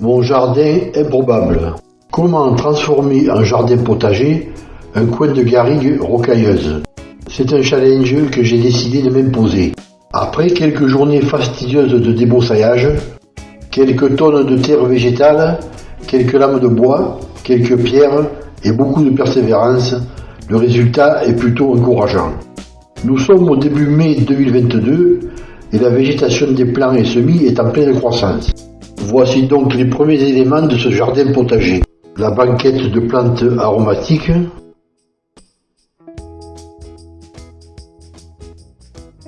Mon jardin improbable. Comment transformer en jardin potager un coin de garrigue rocailleuse? C'est un challenge que j'ai décidé de m'imposer. Après quelques journées fastidieuses de débroussaillage, quelques tonnes de terre végétale, quelques lames de bois, quelques pierres et beaucoup de persévérance, le résultat est plutôt encourageant. Nous sommes au début mai 2022 et la végétation des plants et semis est en pleine croissance. Voici donc les premiers éléments de ce jardin potager. La banquette de plantes aromatiques,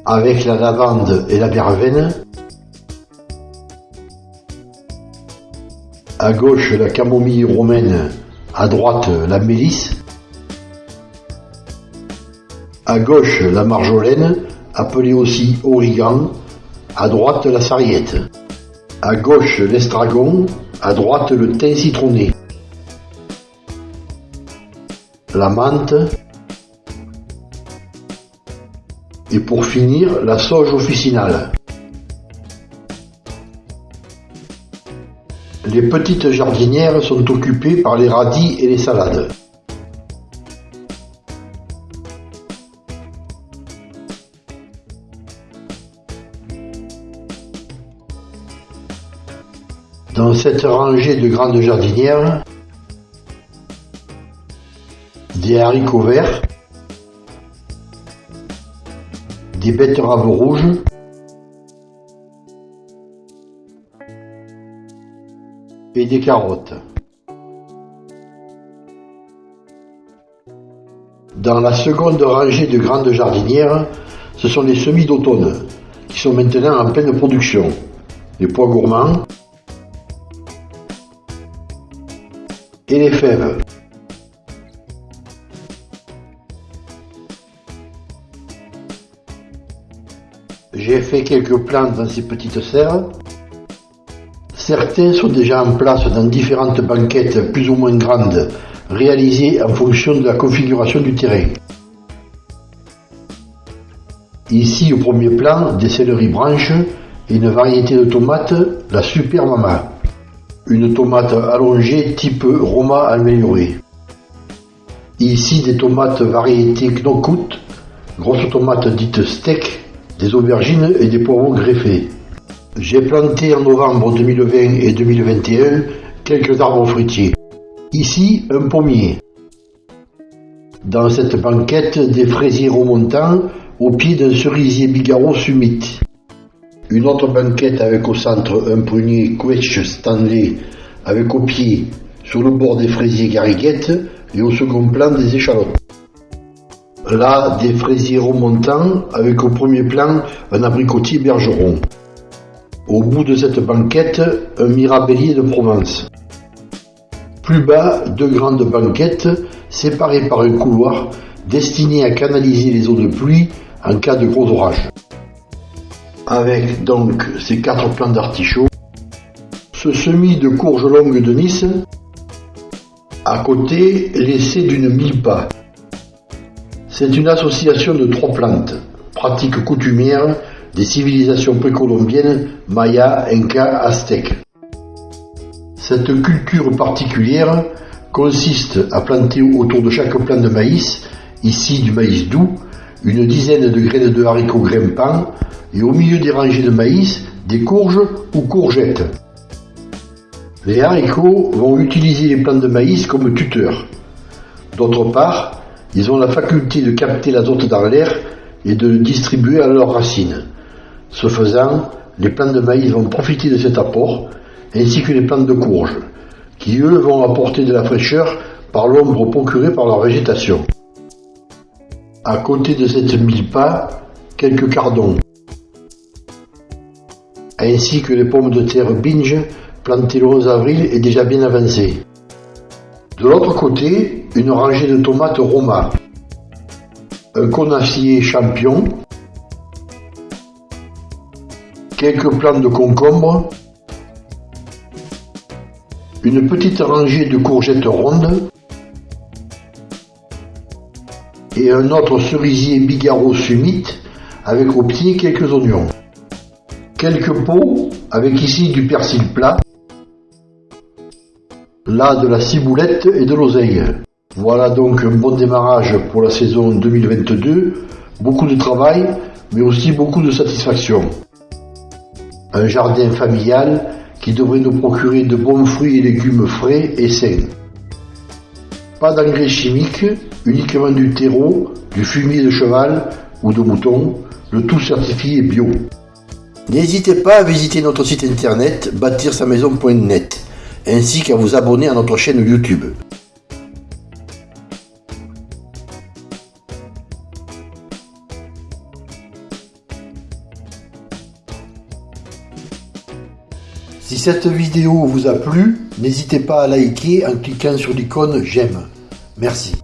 avec la lavande et la verveine, à gauche la camomille romaine, à droite la mélisse, à gauche la marjolaine, appelée aussi origan, à droite la sarriette, à gauche l'estragon, à droite le thym citronné, la menthe, et pour finir la sauge officinale. Les petites jardinières sont occupées par les radis et les salades. Dans cette rangée de grandes jardinières, des haricots verts, des betteraves rouges, et des carottes. Dans la seconde rangée de grandes jardinières, ce sont les semis d'automne, qui sont maintenant en pleine production. Les pois gourmands et les fèves. J'ai fait quelques plantes dans ces petites serres. Certains sont déjà en place dans différentes banquettes plus ou moins grandes, réalisées en fonction de la configuration du terrain. Ici au premier plan, des céleris branches et une variété de tomates, la Super Mama. Une tomate allongée type Roma améliorée. Ici des tomates variété Knokut, grosses tomates dites steak, des aubergines et des poivrons greffés. J'ai planté en novembre 2020 et 2021 quelques arbres fruitiers. Ici, un pommier. Dans cette banquette, des fraisiers remontants au pied d'un cerisier bigarreau summit. Une autre banquette avec au centre un prunier Quetch Stanley avec au pied, sur le bord des fraisiers gariguettes et au second plan des échalotes. Là, des fraisiers remontants avec au premier plan un abricotier bergeron. Au bout de cette banquette, un mirabellier de Provence. Plus bas, deux grandes banquettes séparées par un couloir destiné à canaliser les eaux de pluie en cas de gros orage. Avec donc ces quatre plants d'artichaut, ce semis de courge longue de Nice, à côté l'essai d'une milpa. C'est une association de trois plantes, pratique coutumière des civilisations précolombiennes Maya, Inca, Aztèques. Cette culture particulière consiste à planter autour de chaque plant de maïs, ici du maïs doux, une dizaine de graines de haricots grimpants et au milieu des rangées de maïs, des courges ou courgettes. Les haricots vont utiliser les plants de maïs comme tuteurs. D'autre part, ils ont la faculté de capter l'azote dans l'air et de le distribuer à leurs racines. Ce faisant, les plants de maïs vont profiter de cet apport, ainsi que les plants de courge, qui eux vont apporter de la fraîcheur par l'ombre procurée par leur végétation. À côté de cette milpa, quelques cardons, ainsi que les pommes de terre binge plantées le 11 avril et déjà bien avancées. De l'autre côté, une rangée de tomates Roma, un conacier champion, quelques plants de concombre, une petite rangée de courgettes rondes et un autre cerisier bigarreau summit avec au pied quelques oignons. Quelques pots avec ici du persil plat, là de la ciboulette et de l'oseille. Voilà donc un bon démarrage pour la saison 2022. Beaucoup de travail, mais aussi beaucoup de satisfaction. Un jardin familial qui devrait nous procurer de bons fruits et légumes frais et sains. Pas d'engrais chimiques, uniquement du terreau, du fumier de cheval ou de mouton, le tout certifié bio. N'hésitez pas à visiter notre site internet bâtir-sa-maison.net ainsi qu'à vous abonner à notre chaîne YouTube. Si cette vidéo vous a plu, n'hésitez pas à liker en cliquant sur l'icône j'aime. Merci.